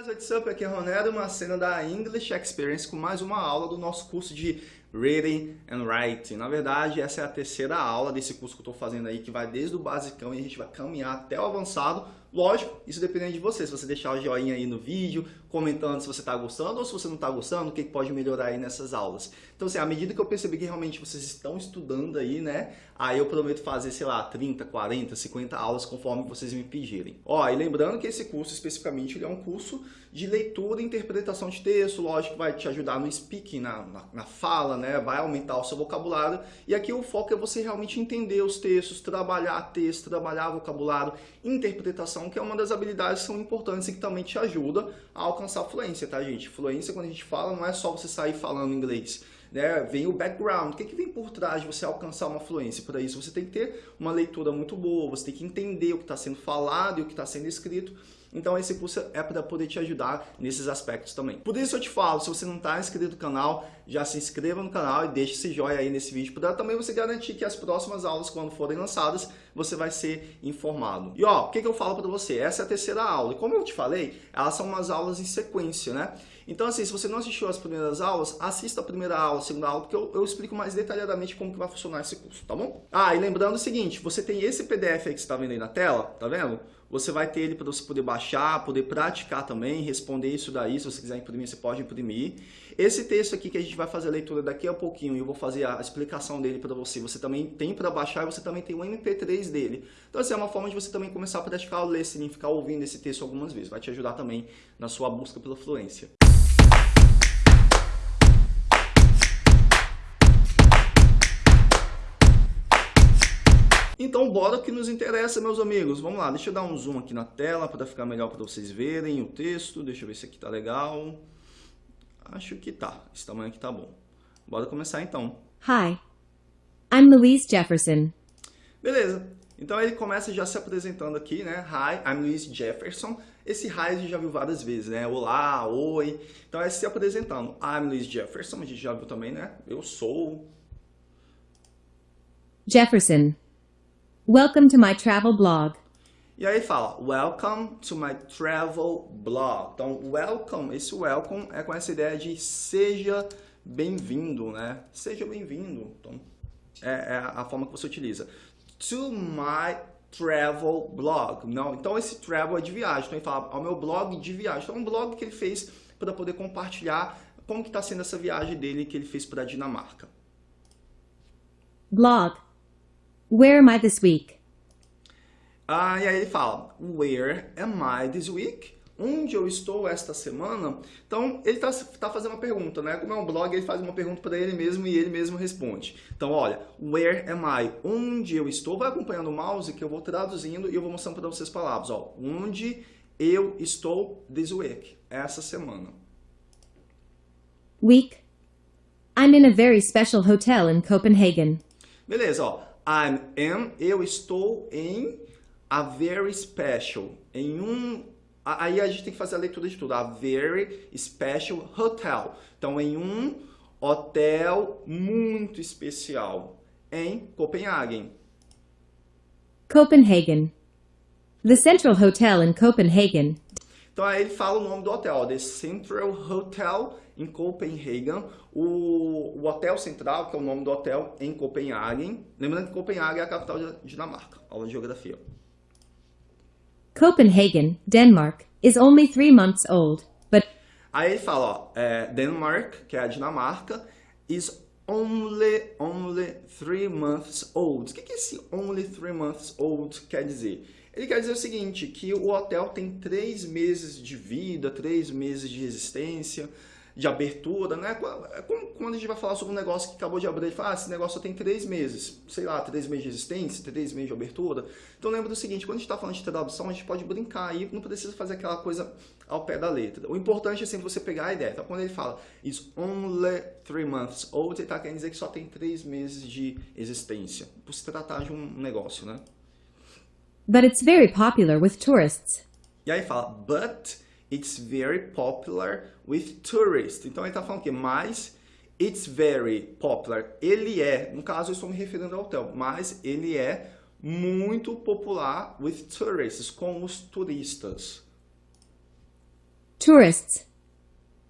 guys, what's up? Aqui é Ronero, uma cena da English Experience com mais uma aula do nosso curso de Reading and Writing. Na verdade, essa é a terceira aula desse curso que eu estou fazendo aí, que vai desde o basicão e a gente vai caminhar até o avançado. Lógico, isso depende de você. Se você deixar o joinha aí no vídeo, comentando se você está gostando ou se você não está gostando, o que pode melhorar aí nessas aulas. Então, assim, à medida que eu percebi que realmente vocês estão estudando aí, né? Aí eu prometo fazer, sei lá, 30, 40, 50 aulas conforme vocês me pedirem. Ó, e lembrando que esse curso especificamente ele é um curso de leitura e interpretação de texto, lógico vai te ajudar no speaking, na, na, na fala, né? Vai aumentar o seu vocabulário. E aqui o foco é você realmente entender os textos, trabalhar texto, trabalhar vocabulário, interpretação, que é uma das habilidades que são importantes e que também te ajuda a alcançar fluência, tá, gente? Fluência, quando a gente fala, não é só você sair falando inglês. Né? Vem o background, o que, que vem por trás de você alcançar uma fluência? Para isso você tem que ter uma leitura muito boa, você tem que entender o que está sendo falado e o que está sendo escrito então esse curso é para poder te ajudar nesses aspectos também. Por isso eu te falo, se você não está inscrito no canal, já se inscreva no canal e deixe esse joinha aí nesse vídeo, para também você garantir que as próximas aulas, quando forem lançadas, você vai ser informado. E ó, o que, que eu falo para você? Essa é a terceira aula. E como eu te falei, elas são umas aulas em sequência, né? Então, assim, se você não assistiu as primeiras aulas, assista a primeira aula, a segunda aula, porque eu, eu, explico mais detalhadamente como que vai funcionar esse curso, tá bom? Ah, e lembrando o seguinte, você tem esse PDF aí que você está vendo aí na tela, tá vendo? Você vai ter ele para você poder baixar, poder praticar também, responder isso daí. Se você quiser imprimir, você pode imprimir. Esse texto aqui que a gente vai fazer a leitura daqui a pouquinho eu vou fazer a explicação dele para você. Você também tem para baixar e você também tem o MP3 dele. Então, assim, é uma forma de você também começar a praticar o listening, ficar ouvindo esse texto algumas vezes. Vai te ajudar também na sua busca pela fluência. Então, bora que nos interessa, meus amigos. Vamos lá, deixa eu dar um zoom aqui na tela para ficar melhor para vocês verem o texto. Deixa eu ver se aqui tá legal. Acho que tá. Esse tamanho aqui tá bom. Bora começar então. Hi, I'm Louise Jefferson. Beleza. Então ele começa já se apresentando aqui, né? Hi, I'm Louise Jefferson. Esse hi a gente já viu várias vezes, né? Olá, oi. Então é se apresentando. I'm Louise Jefferson, a gente já viu também, né? Eu sou... Jefferson. Welcome to my travel blog. E aí fala, welcome to my travel blog. Então, welcome, esse welcome é com essa ideia de seja bem-vindo, né? Seja bem-vindo. Então, é, é, a forma que você utiliza. To my travel blog. Não, então, esse travel é de viagem. Então, ele fala ao meu blog de viagem. Então, é um blog que ele fez para poder compartilhar como que está sendo essa viagem dele que ele fez para a Dinamarca. Blog. Where am I this week? Ah, e aí ele fala, Where am I this week? Onde eu estou esta semana? Então, ele está tá fazendo uma pergunta, né? Como é um blog, ele faz uma pergunta para ele mesmo e ele mesmo responde. Então, olha, where am I? Onde eu estou? Vai acompanhando o mouse que eu vou traduzindo e eu vou mostrando para vocês palavras. Ó, onde eu estou this week? Essa semana. Week. I'm in a very special hotel in Copenhagen. Beleza, ó. I'm am, eu estou em a very special, em um aí a gente tem que fazer a leitura de tudo, a very special hotel. Então em um hotel muito especial em Copenhagen. Copenhagen. The Central Hotel in Copenhagen. Então aí ele fala o nome do hotel, The Central Hotel em Copenhagen, o, o Hotel Central, que é o nome do hotel em Copenhagen. Lembrando que Copenhagen é a capital da Dinamarca, aula de geografia. Copenhagen, Denmark, is only three months old, but... Aí ele fala, ó, é, Denmark, que é a Dinamarca, is only, only three months old. O que, que esse only three months old quer dizer? Ele quer dizer o seguinte, que o hotel tem três meses de vida, três meses de existência, de abertura, né? É quando a gente vai falar sobre um negócio que acabou de abrir, gente fala, ah, esse negócio só tem três meses, sei lá, três meses de existência, três meses de abertura. Então lembra do seguinte, quando a gente está falando de tradução, a gente pode brincar aí, não precisa fazer aquela coisa ao pé da letra. O importante é sempre você pegar a ideia. Então quando ele fala, is only three months old, ele está querendo dizer que só tem três meses de existência, por se tratar de um negócio, né? But it's very popular with tourists. E aí fala, but it's very popular with tourists. Então ele está falando que mais it's very popular. Ele é, no caso eu estou me referindo ao hotel, mas ele é muito popular with tourists, com os turistas. tourists.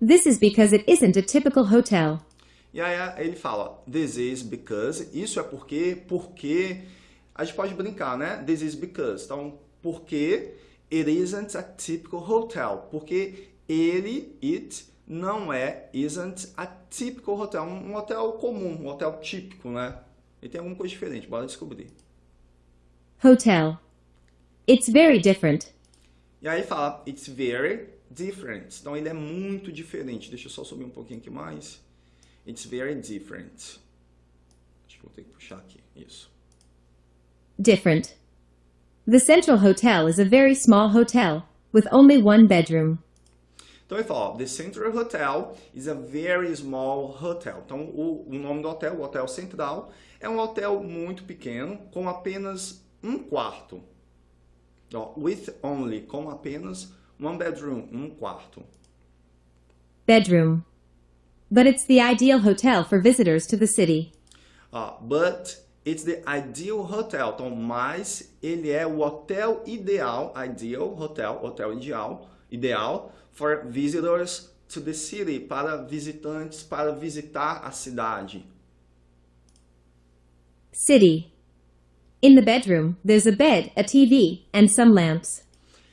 This is because it isn't a typical hotel. E aí ele fala, this is because, isso é porque, porque, a gente pode brincar, né? This is because. Então, porque it isn't a typical hotel. Porque ele, it, não é, isn't a typical hotel. Um hotel comum, um hotel típico, né? Ele tem alguma coisa diferente, bora descobrir. Hotel. It's very different. E aí fala, it's very different. Então ele é muito diferente. Deixa eu só subir um pouquinho aqui mais. It's very different. Acho que vou ter que puxar aqui. Isso. Different. The Central Hotel is a very small hotel with only one bedroom. Então ele fala, ó, The Central Hotel is a very small hotel. Então o, o nome do hotel, o Hotel Central, é um hotel muito pequeno com apenas um quarto. Ó, with only, com apenas one bedroom, um quarto. Bedroom. But it's the ideal hotel for visitors to the city. Ó, but it's the ideal hotel. Então, mas ele é o hotel ideal, ideal hotel, hotel ideal, ideal for visitors to the city, para visitantes, para visitar a cidade. City. In the bedroom, there's a bed, a TV, and some lamps.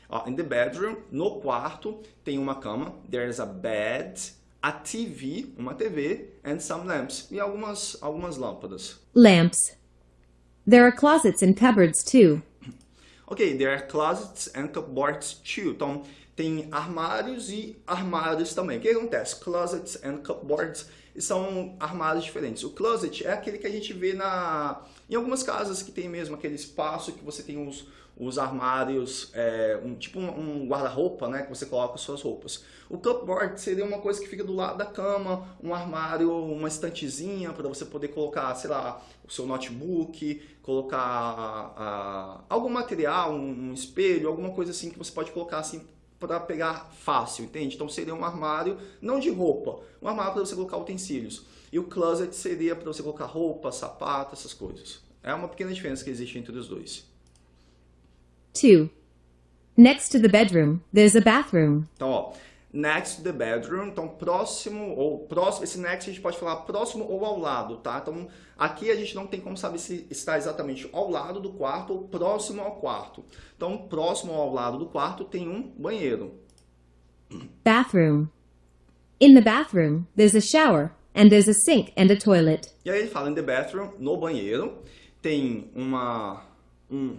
Ó, in the bedroom, no quarto, tem uma cama, there's a bed, a TV, uma TV, and some lamps, e algumas, algumas lâmpadas. Lamps. There are closets and cupboards too. Ok, there are closets and cupboards too. Então, tem armários e armários também. O que acontece? Closets and cupboards são armários diferentes. O closet é aquele que a gente vê na, em algumas casas que tem mesmo aquele espaço que você tem os, os armários, é, um, tipo um, um guarda-roupa, né, que você coloca as suas roupas. O cupboard seria uma coisa que fica do lado da cama, um armário, uma estantezinha para você poder colocar, sei lá, o seu notebook, colocar ah, algum material, um, um espelho, alguma coisa assim que você pode colocar assim para pegar fácil, entende? Então seria um armário, não de roupa, um armário para você colocar utensílios. E o closet seria para você colocar roupa, sapato, essas coisas. É uma pequena diferença que existe entre os dois. 2. Next to the bedroom, there's a bathroom. Então, ó, next to the bedroom, então próximo ou próximo, esse next a gente pode falar próximo ou ao lado, tá? Então, aqui a gente não tem como saber se está exatamente ao lado do quarto ou próximo ao quarto. Então, próximo ao lado do quarto tem um banheiro. Bathroom. In the bathroom, there's a shower, and there's a sink and a toilet. E aí ele fala in the bathroom, no banheiro, tem uma um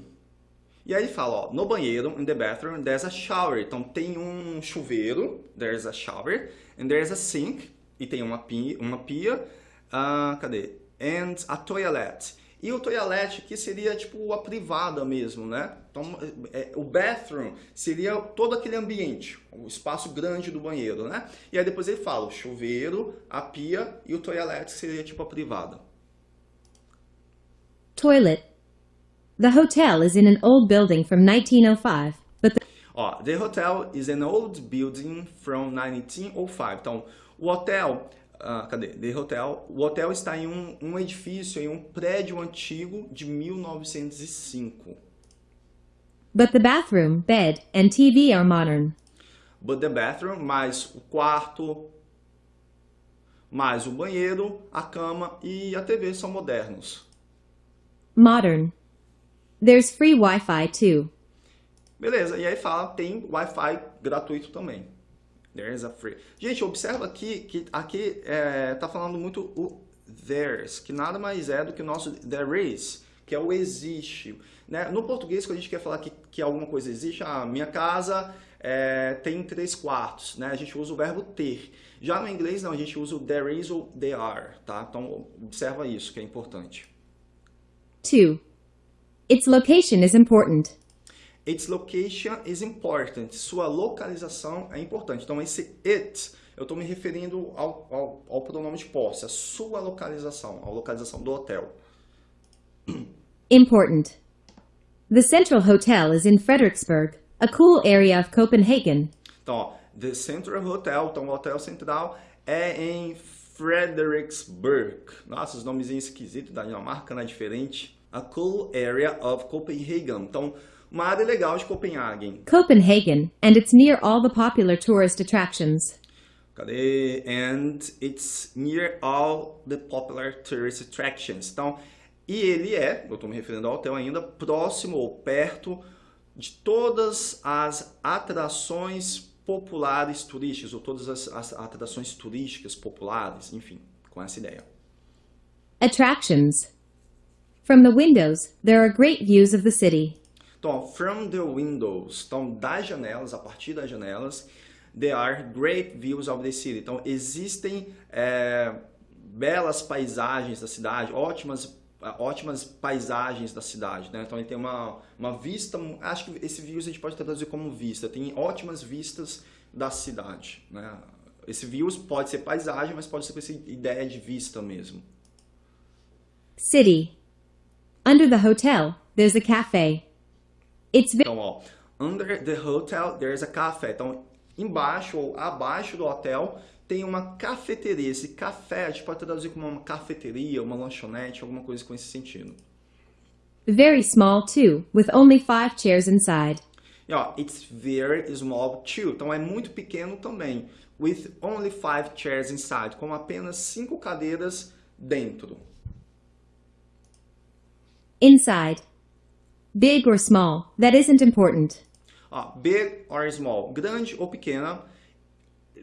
e aí ele fala, ó, no banheiro, in the bathroom, there's a shower. Então tem um chuveiro, there's a shower, and there's a sink, e tem uma pia, uma pia uh, cadê? And a toilet. E o toilet aqui seria tipo a privada mesmo, né? Então, é, o bathroom seria todo aquele ambiente, o espaço grande do banheiro, né? E aí depois ele fala o chuveiro, a pia e o toilet seria tipo a privada. Toilet. The hotel is in an old building from 1905, but the Ó, the hotel is an old building from 1905. Então, o hotel, ah, cadê? The hotel, o hotel está em um, um edifício, em um prédio antigo de 1905. but the bathroom, bed, and TV are modern. But the bathroom, mais o quarto, mais o banheiro, a cama e a TV são modernos. Modern. There's free Wi-Fi too. Beleza, e aí fala, tem Wi-Fi gratuito também. There's a free. Gente, observa aqui que aqui é, tá falando muito o there's, que nada mais é do que o nosso there is, que é o existe. Né? No português, quando a gente quer falar que, que alguma coisa existe, a minha casa é, tem três quartos, né? A gente usa o verbo ter. Já no inglês, não, a gente usa o there is ou there are, tá? Então, observa isso, que é importante. 2. Its location is important. Its location is important. Sua localização é importante. Então, esse it, eu estou me referindo ao, ao, ao pronome de posse, a sua localização, a localização do hotel. Important. The Central Hotel is in Frederiksberg, a cool area of Copenhagen. Então, ó, The Central Hotel, então o hotel central é em Frederiksberg. Nossa, os nomezinhos esquisitos da Dinamarca, né? Diferente. A cool area of Copenhagen. Então, uma área legal de Copenhagen. Copenhagen, and it's near all the popular tourist attractions. Cadê? And it's near all the popular tourist attractions. Então, e ele é, eu estou me referindo ao hotel ainda, próximo ou perto de todas as atrações populares turísticas, ou todas as, as atrações turísticas populares, enfim, com essa ideia. Attractions. From the windows, there are great views of the city. Então, from the windows, então das janelas, a partir das janelas, there are great views of the city. Então, existem é, belas paisagens da cidade, ótimas ótimas paisagens da cidade, né? Então ele tem uma, uma vista, acho que esse views a gente pode traduzir como vista, tem ótimas vistas da cidade, né? Esse views pode ser paisagem, mas pode ser com essa ideia de vista mesmo. City. Under the hotel, there's a cafe. It's Então, ó, under the hotel, there's a cafe. Então, embaixo ou abaixo do hotel tem uma cafeteria. Esse café a gente pode traduzir como uma cafeteria, uma lanchonete, alguma coisa com esse sentido. very small too, with only five chairs inside. E ó, it's very small too. Então é muito pequeno também. With only five chairs inside. Com apenas cinco cadeiras dentro. Inside. Big or small, that isn't important. Ó, big or small. Grande ou pequena.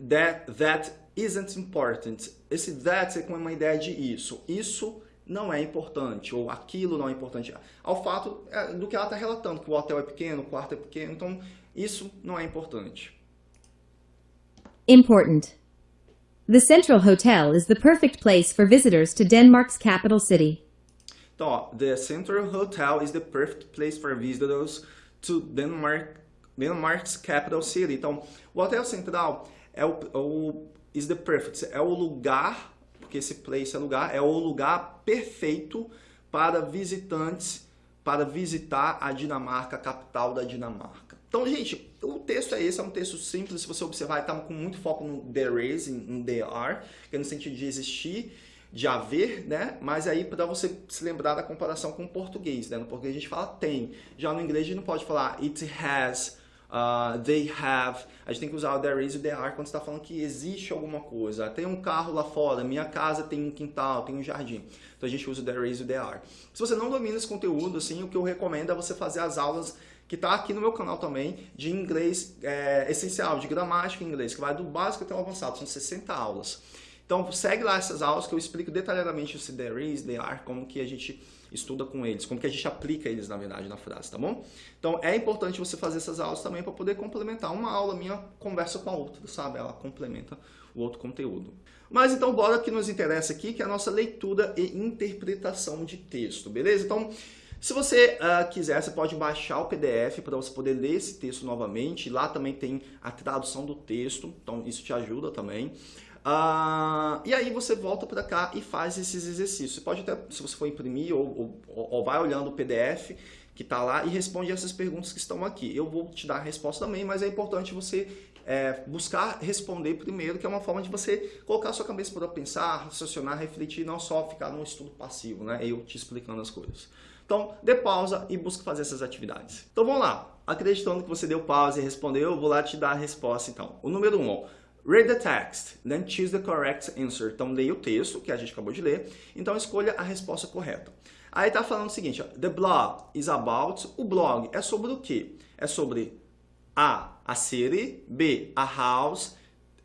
That, that isn't important. Esse that é com uma ideia de isso. Isso não é importante, ou aquilo não é importante. Ao fato é, do que ela está relatando, que o hotel é pequeno, o quarto é pequeno, então isso não é importante. Important. The Central Hotel is the perfect place for visitors to Denmark's capital city. Então, ó, the Central Hotel is the perfect place for visitors to Denmark, Denmark's capital city. Então, o Hotel Central é o, o is the perfect, é o lugar, porque esse place é lugar, é o lugar perfeito para visitantes, para visitar a Dinamarca, a capital da Dinamarca. Então, gente, o texto é esse, é um texto simples, se você observar, está com muito foco no there is, em there are, que é no sentido de existir, de haver, né? Mas aí para você se lembrar da comparação com o português, né? No português a gente fala tem, já no inglês a gente não pode falar it has, uh, they have. A gente tem que usar o there is e o there are quando está falando que existe alguma coisa. Tem um carro lá fora, minha casa tem um quintal, tem um jardim. Então a gente usa o there is e o there are. Se você não domina esse conteúdo, assim, o que eu recomendo é você fazer as aulas que está aqui no meu canal também, de inglês é, essencial, de gramática em inglês, que vai do básico até o avançado, são 60 aulas. Então segue lá essas aulas que eu explico detalhadamente o there is, there are, como que a gente estuda com eles, como que a gente aplica eles, na verdade, na frase, tá bom? Então é importante você fazer essas aulas também para poder complementar. Uma aula minha conversa com a outra, sabe? Ela complementa o outro conteúdo. Mas então bora que nos interessa aqui, que é a nossa leitura e interpretação de texto, beleza? Então se você uh, quiser, você pode baixar o PDF para você poder ler esse texto novamente. Lá também tem a tradução do texto, então isso te ajuda também. Uh, e aí você volta para cá e faz esses exercícios. Você pode até, se você for imprimir, ou, ou, ou vai olhando o PDF que está lá e responde essas perguntas que estão aqui. Eu vou te dar a resposta também, mas é importante você é, buscar responder primeiro, que é uma forma de você colocar sua cabeça para pensar, raciocinar, refletir, não só ficar num estudo passivo, né? Eu te explicando as coisas. Então, dê pausa e busque fazer essas atividades. Então, vamos lá. Acreditando que você deu pausa e respondeu, eu vou lá te dar a resposta, então. O número 1, um, Read the text, then choose the correct answer. Então, leia o texto, que a gente acabou de ler. Então, escolha a resposta correta. Aí tá falando o seguinte, the blog is about, o blog é sobre o quê? É sobre A, a city, B, a house,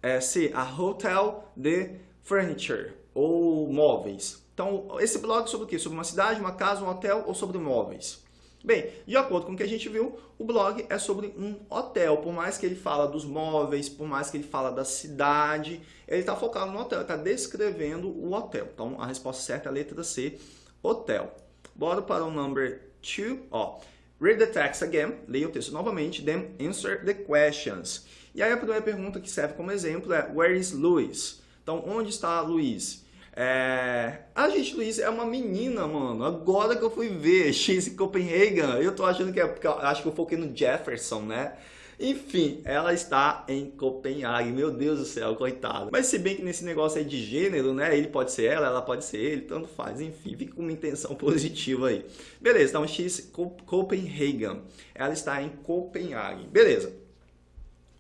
é, C, a hotel, D, furniture, ou móveis. Então, esse blog é sobre o quê? Sobre uma cidade, uma casa, um hotel ou sobre móveis? Bem, de acordo com o que a gente viu, o blog é sobre um hotel. Por mais que ele fala dos móveis, por mais que ele fala da cidade, ele está focado no hotel, está descrevendo o hotel. Então, a resposta certa é a letra C, hotel. Bora para o number 2. Ó, read the text again, leia o texto novamente, then answer the questions. E aí a primeira pergunta que serve como exemplo é, where is Luis? Então, onde está Luiz? É... A gente, Luiz, é uma menina, mano. Agora que eu fui ver X Copenhagen, eu tô achando que é porque eu acho que eu foquei no Jefferson, né? Enfim, ela está em Copenhague. Meu Deus do céu, coitado. Mas se bem que nesse negócio aí de gênero, né? Ele pode ser ela, ela pode ser ele, tanto faz. Enfim, fica com uma intenção positiva aí. Beleza, então X Copenhagen. Ela está em Copenhague. Beleza.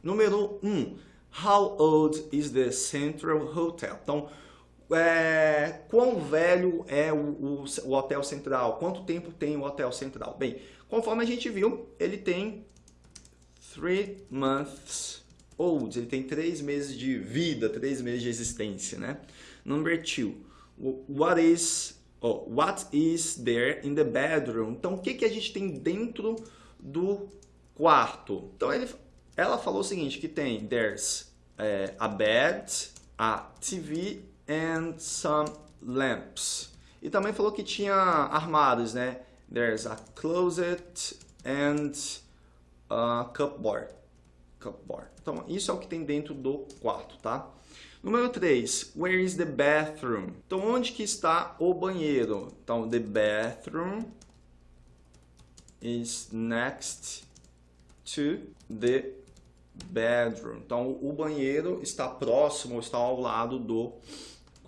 Número 1. Um, how old is the Central Hotel? Então, é, quão velho é o, o, o, Hotel Central? Quanto tempo tem o Hotel Central? Bem, conforme a gente viu, ele tem 3 months old. Ele tem 3 meses de vida, 3 meses de existência, né? Number 2. What is, oh, what is there in the bedroom? Então, o que, que a gente tem dentro do quarto? Então, ele, ela falou o seguinte, que tem there's é, a bed, a TV and some lamps. E também falou que tinha armários, né? There's a closet and a cupboard. cupboard. Então, isso é o que tem dentro do quarto, tá? Número 3, where is the bathroom? Então, onde que está o banheiro? Então, the bathroom is next to the bedroom. Então, o banheiro está próximo, está ao lado do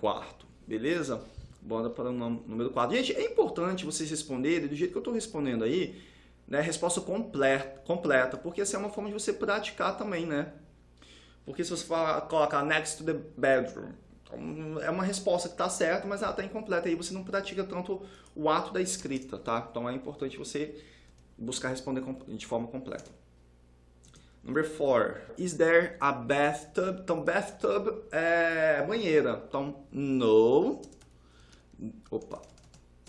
quarto, beleza? Bora para o número 4. Gente, é importante vocês responderem do jeito que eu estou respondendo aí, né? Resposta completa, completa, porque essa é uma forma de você praticar também, né? Porque se você falar, colocar next to the bedroom, é uma resposta que está certa, mas ela está incompleta. Aí você não pratica tanto o ato da escrita, tá? Então é importante você buscar responder de forma completa. Number four, is there a bathtub? Então, bathtub é banheira. Então, no, opa,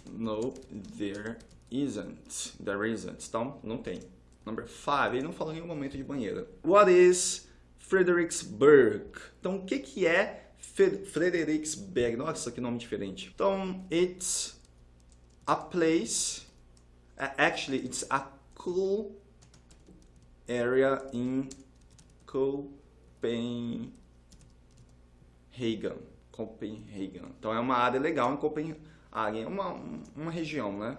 no, there isn't. There isn't. Então, não tem. Number five, ele não falou em nenhum momento de banheira. What is Fredericksburg? Então, o que, que é Fredericksburg? Nossa, que nome diferente. Então, it's a place, actually, it's a cool area in Copenhagen. Copenhagen. Então é uma área legal em Copenhagen, é uma, uma região, né?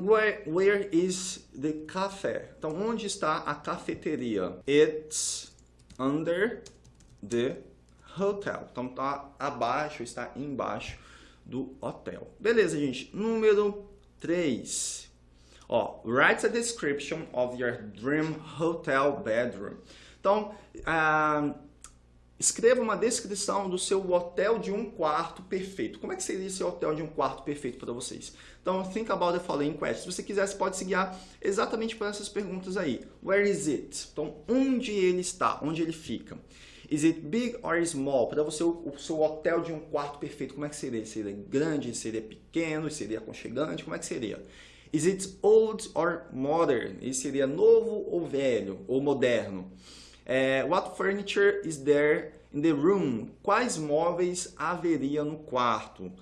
Where, where is the cafe? Então, onde está a cafeteria? It's under the hotel. Então, tá abaixo, está embaixo do hotel. Beleza, gente. Número 3. Ó, write a description of your dream hotel bedroom. Então, uh, escreva uma descrição do seu hotel de um quarto perfeito. Como é que seria esse hotel de um quarto perfeito para vocês? Então, think about the following questions. Se você quiser, você pode se guiar exatamente por essas perguntas aí. Where is it? Então, onde ele está? Onde ele fica? Is it big or small? Para você, o, seu hotel de um quarto perfeito, como é que seria? Seria grande? Seria pequeno? Seria aconchegante? Como é que seria? Is it old or modern? Isso seria novo ou velho, ou moderno. É, what furniture is there in the room? Quais móveis haveria no quarto?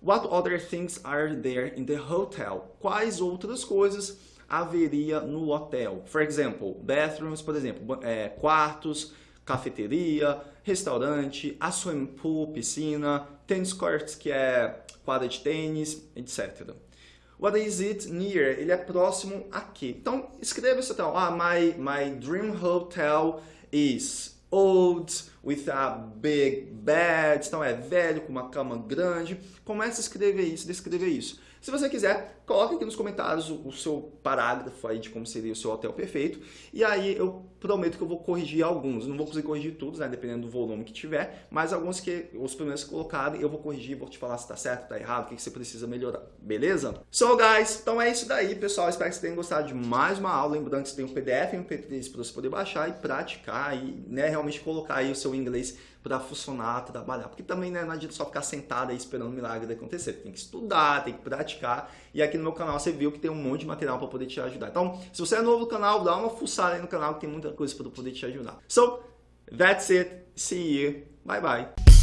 What other things are there in the hotel? Quais outras coisas haveria no hotel? For example, bathrooms, por exemplo, é, quartos, cafeteria, restaurante, a swimming pool, piscina, tennis courts, que é quadra de tênis, etc. What is it near? Ele é próximo a quê? Então, escreva isso então. Ah, my, my dream hotel is old, with a big bed. Então, é velho, com uma cama grande. Comece a escrever isso, descrever isso. Se você quiser, coloque aqui nos comentários o, o, seu parágrafo aí de como seria o seu hotel perfeito. E aí eu prometo que eu vou corrigir alguns. Não vou conseguir corrigir todos, né? Dependendo do volume que tiver. Mas alguns que os primeiros que eu vou corrigir, vou te falar se tá certo, tá errado, o que, que você precisa melhorar. Beleza? So, guys, então é isso daí, pessoal. Espero que vocês tenham gostado de mais uma aula. Lembrando que você tem um PDF e um MP3 para você poder baixar e praticar e né, realmente colocar aí o seu inglês para funcionar, trabalhar. Porque também né, não adianta só ficar sentado aí esperando o milagre acontecer. Tem que estudar, tem que praticar. E aqui no meu canal você viu que tem um monte de material para poder te ajudar. Então, se você é novo no canal, dá uma fuçada aí no canal que tem muita coisa para poder te ajudar. So, that's it. See you. Bye bye.